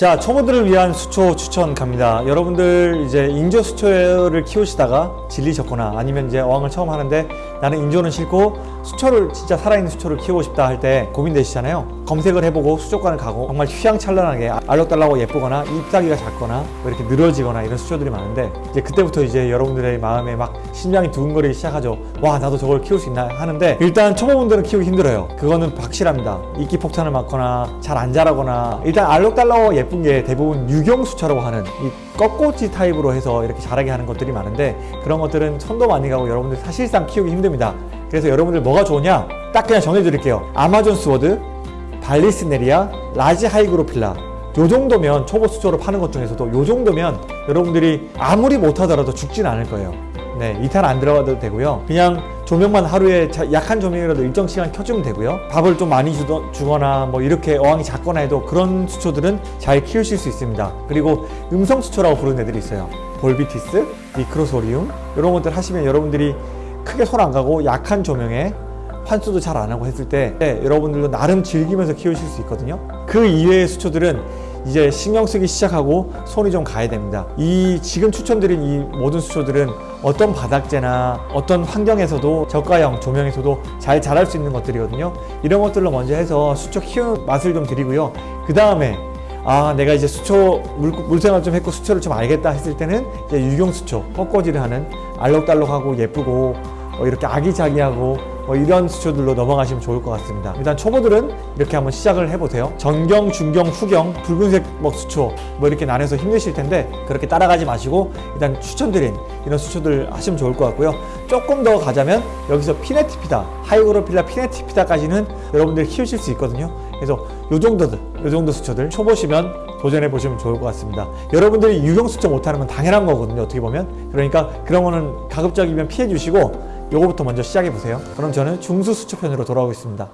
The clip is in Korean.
자 초보들을 위한 수초 추천 갑니다. 여러분들 이제 인조 수초를 키우시다가 질리셨거나 아니면 이제 어항을 처음 하는데 나는 인조는 싫고 수초를 진짜 살아있는 수초를 키우고 싶다 할 때 고민되시잖아요. 검색을 해보고 수족관을 가고 정말 휘황찬란하게 알록달록하고 예쁘거나 잎사귀가 작거나 뭐 이렇게 늘어지거나 이런 수초들이 많은데 이제 그때부터 이제 여러분들의 마음에 막 심장이 두근거리기 시작하죠. 와 나도 저걸 키울 수 있나? 하는데 일단 초보분들은 키우기 힘들어요. 그거는 확실합니다. 이끼 폭탄을 맞거나 잘 안 자라거나 일단 알록달록 예쁜 게 대부분 유경수초라고 하는 이 꺾꽂이 타입으로 해서 이렇게 자라게 하는 것들이 많은데 그런 것들은 손도 많이 가고 여러분들 사실상 키우기 힘듭니다 그래서 여러분들 뭐가 좋으냐? 딱 그냥 정해드릴게요. Amazon sword Vallisneria large Hygrophila. 요 정도면 초보 수초로 파는 것 중에서도 요 정도면 여러분들이 아무리 못하더라도 죽진 않을 거예요. 네 이탄 안 들어가도 되고요. 그냥 조명만 하루에 자- 약한 조명이라도 일정 시간 켜주면 되고요. 밥을 좀 많이 주더, 주거나 뭐 이렇게 어항이 작거나 해도 그런 수초들은 잘 키우실 수 있습니다. 그리고 음성 수초라고 부르는 애들이 있어요. 볼비티스, 미크로소리움 이런 것들 하시면 여러분들이 크게 손 안 가고 약한 조명에 환수도 잘 안 하고 했을 때 네, 여러분들도 나름 즐기면서 키우실 수 있거든요. 그 이외의 수초들은 이제 신경 쓰기 시작하고 손이 좀 가야 됩니다. 이 지금 추천드린 이 모든 수초들은 어떤 바닥재나 어떤 환경에서도 저가형 조명에서도 잘 자랄 수 있는 것들이거든요. 이런 것들로 먼저 해서 수초 키우는 맛을 좀 드리고요. 그 다음에 아 내가 이제 수초 물, 물생활 좀 했고 수초를 좀 알겠다 했을 때는 이제 유경 수초 꺾어지를 하는 알록달록하고 예쁘고 어, 이렇게 아기자기하고 뭐 이런 수초들로 넘어가시면 좋을 것 같습니다. 일단 초보들은 이렇게 한번 시작을 해보세요. 전경, 중경, 후경, 붉은색 뭐 수초 뭐 이렇게 나눠서 힘드실 텐데 그렇게 따라가지 마시고 일단 추천드린 이런 수초들 하시면 좋을 것 같고요. 조금 더 가자면 여기서 피네티피다 하이그로필라 피네티피다까지는 여러분들 키우실 수 있거든요. 그래서 요 정도들 요 정도 수초들 초보시면 도전해 보시면 좋을 것 같습니다. 여러분들이 유경수초 못하는 건 당연한 거거든요 어떻게 보면. 그러니까 그런 거는 가급적이면 피해 주시고 요거부터 먼저 시작해 보세요. 그럼 저는 중수 수초편으로 돌아오겠습니다